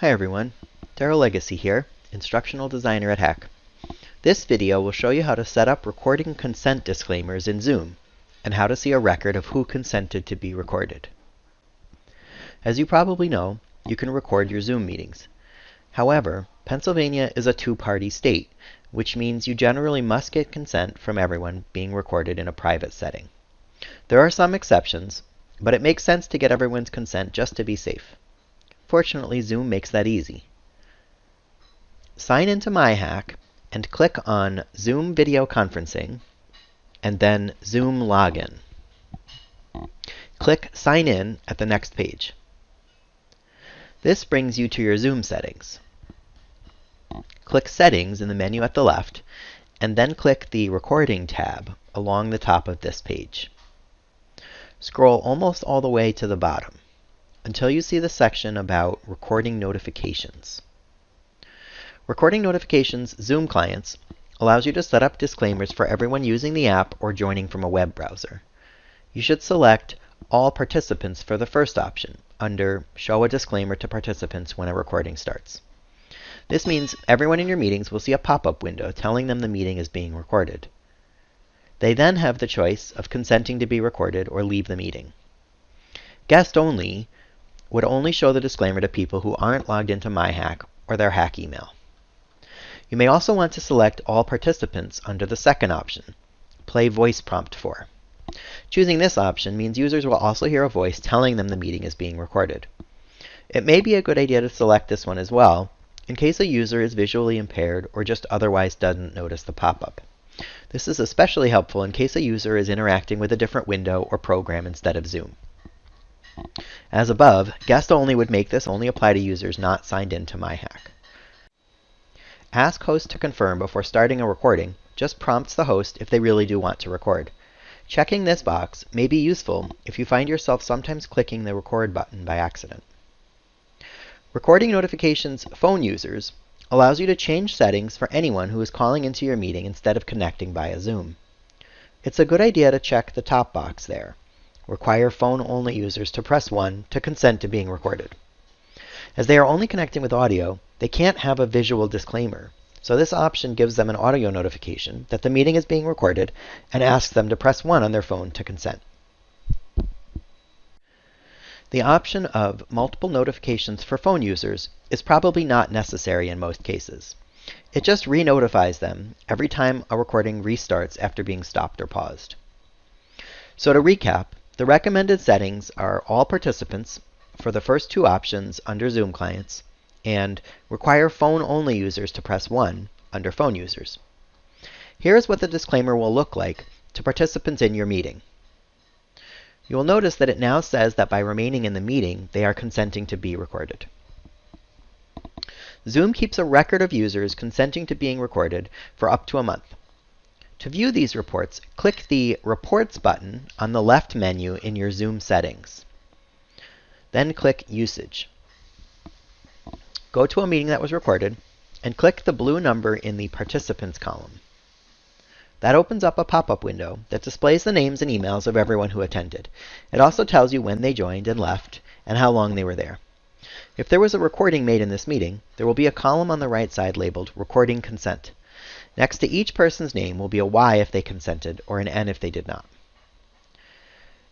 Hi everyone, Daryl Legacy here, Instructional Designer at HACC. This video will show you how to set up recording consent disclaimers in Zoom, and how to see a record of who consented to be recorded. As you probably know, you can record your Zoom meetings. However, Pennsylvania is a two-party state, which means you generally must get consent from everyone being recorded in a private setting. There are some exceptions, but it makes sense to get everyone's consent just to be safe. Fortunately, Zoom makes that easy. Sign into MyHACC and click on Zoom Video Conferencing and then Zoom Login. Click Sign In at the next page. This brings you to your Zoom settings. Click Settings in the menu at the left, and then click the Recording tab along the top of this page. Scroll almost all the way to the bottom until you see the section about recording notifications. Recording notifications Zoom clients allows you to set up disclaimers for everyone using the app or joining from a web browser. You should select All Participants for the first option under Show a Disclaimer to Participants when a recording starts. This means everyone in your meetings will see a pop-up window telling them the meeting is being recorded. They then have the choice of consenting to be recorded or leave the meeting. Guest only would only show the disclaimer to people who aren't logged into MyHACC or their HACC email. You may also want to select all participants under the second option, Play Voice Prompt for. Choosing this option means users will also hear a voice telling them the meeting is being recorded. It may be a good idea to select this one as well, in case a user is visually impaired or just otherwise doesn't notice the pop-up. This is especially helpful in case a user is interacting with a different window or program instead of Zoom. As above, guest only would make this only apply to users not signed in to MyHACC. Ask host to confirm before starting a recording just prompts the host if they really do want to record. Checking this box may be useful if you find yourself sometimes clicking the record button by accident. Recording notifications phone users allows you to change settings for anyone who is calling into your meeting instead of connecting via Zoom. It's a good idea to check the top box there require phone-only users to press 1 to consent to being recorded. As they are only connecting with audio, they can't have a visual disclaimer. So this option gives them an audio notification that the meeting is being recorded and asks them to press 1 on their phone to consent. The option of multiple notifications for phone users is probably not necessary in most cases. It just re-notifies them every time a recording restarts after being stopped or paused. So to recap, the recommended settings are all participants for the first two options under Zoom clients and require phone-only users to press 1 under phone users. Here's what the disclaimer will look like to participants in your meeting. You will notice that it now says that by remaining in the meeting, they are consenting to be recorded. Zoom keeps a record of users consenting to being recorded for up to a month. To view these reports, click the Reports button on the left menu in your Zoom settings. Then click Usage. Go to a meeting that was recorded, and click the blue number in the Participants column. That opens up a pop-up window that displays the names and emails of everyone who attended. It also tells you when they joined and left, and how long they were there. If there was a recording made in this meeting, there will be a column on the right side labeled Recording Consent. Next to each person's name will be a Y if they consented, or an N if they did not.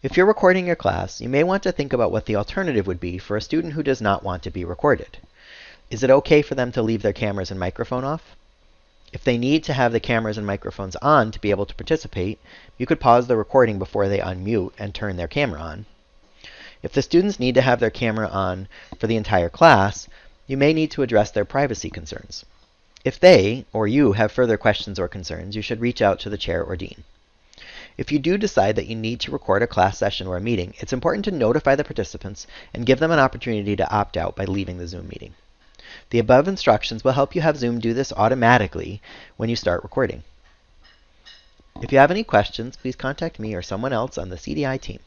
If you're recording your class, you may want to think about what the alternative would be for a student who does not want to be recorded. Is it okay for them to leave their cameras and microphone off? If they need to have the cameras and microphones on to be able to participate, you could pause the recording before they unmute and turn their camera on. If the students need to have their camera on for the entire class, you may need to address their privacy concerns. If they, or you, have further questions or concerns, you should reach out to the chair or dean. If you do decide that you need to record a class session or a meeting, it's important to notify the participants and give them an opportunity to opt out by leaving the Zoom meeting. The above instructions will help you have Zoom do this automatically when you start recording. If you have any questions, please contact me or someone else on the CDI team.